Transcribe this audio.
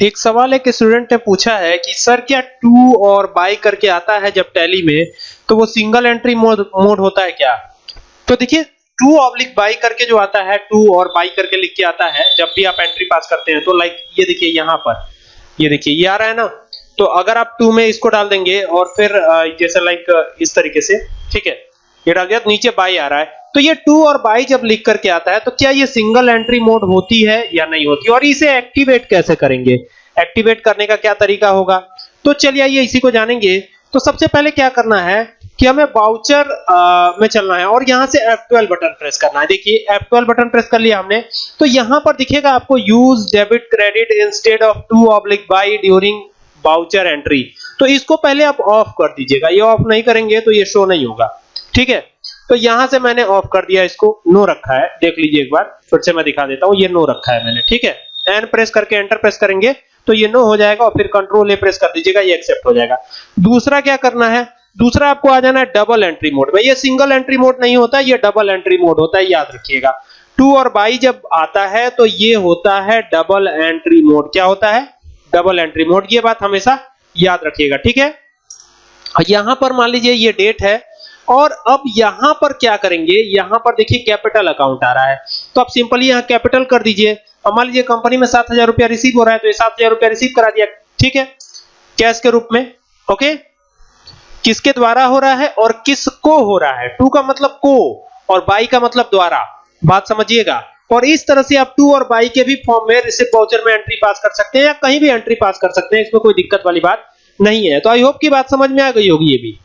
एक सवाल एक स्टूडेंट ने पूछा है कि, सर, क्या टू और बाई करके आता है जब टैली में? तो वो सिंगल एंट्री मोड मोड होता है क्या? तो देखिए टू ऑब्लिक बाई करके जो आता है टू और बाई करके लिख के आता है, जब भी आप एंट्री पास करते हैं तो लाइक ये देखिए यहाँ पर। ये देखिए, ये आ रहा है ना? तो अगर आप टू में इसको डाल देंगे और फिर जैसे लाइक इस तरीके से, ठीक है? ये नीचे बाई आ रहा है। तो ये टू और बाई जब लिख करके आता है तो क्या ये सिंगल एंट्री मोड होती है या नहीं होती? और इसे एक्टिवेट कैसे करेंगे? एक्टिवेट करने का क्या तरीका होगा? तो चलिए आइए, इसी को जानेंगे। तो सबसे पहले क्या करना है कि हमें बाउचर में चलना है और यहाँ से F12 बटन प्रेस करना है। देखिए F12 बटन प्रेस कर लिया हमने। तो यहाँ पर दिखेगा आपको use debit credit instead of to oblique by during voucher entry तो इसको पहले आप ऑफ़ कर दीजिएगा। ये ऑफ़ नहीं करेंगे तो ये शो नहीं होगा। ठीक है? तो यहाँ से मैंने ऑफ़ कर दिया इसको। नो रखा है। देख लीजिए एक बार। फिर से मैं दिखा देता हूँ। ये नो रखा है मैंने। ठीक है? एन प्रेस करके एंटर प्रेस करेंगे तो ये नो हो जाएगा और फिर कंट्रोल ए प्रेस कर दीजिएगा, ये एक्सेप्ट हो जाएगा। दूसरा क्या करना है? दूसरा आपको आ जाना है डबल एंट्री मोड में। ये सिंगल एंट्री मोड नहीं होता, ये डबल एंट्री मोड होता है, याद रखिएगा। टू और बाई जब आता है तो ये होता है डबल एंट्री मोड क्या होता है? डबल एंट्री मोड ये बात हमेशा याद रखिएगा। ठीक है? यहाँ पर मान लीजिए ये डेट है और अब यहाँ पर क्या करेंगे? यहाँ पर देखिए कैपिटल अकाउंट आ रहा है। तो आप सिंपली यहाँ कैपिटल कर दीजिए। अब मान लीजिए कंपनी में सात हज़ार रुपया रिसीव हो रहा है तो ये सात हज़ार रुपया रिसीव करा दिया। ठीक है? कैश के रूप में। ओके किसके द्वारा हो रहा है और किसको हो रहा है? टू का मतलब को और बाई का मतलब द्वारा। बात समझिएगा। और इस तरह से आप टू और बाई के भी फॉर्म में रिसिप्ट वाउचर में एंट्री पास कर सकते हैं या कहीं भी एंट्री पास कर सकते हैं, इसमें कोई दिक्कत वाली बात नहीं है। तो आई होप की बात समझ में आ गई होगी ये भी।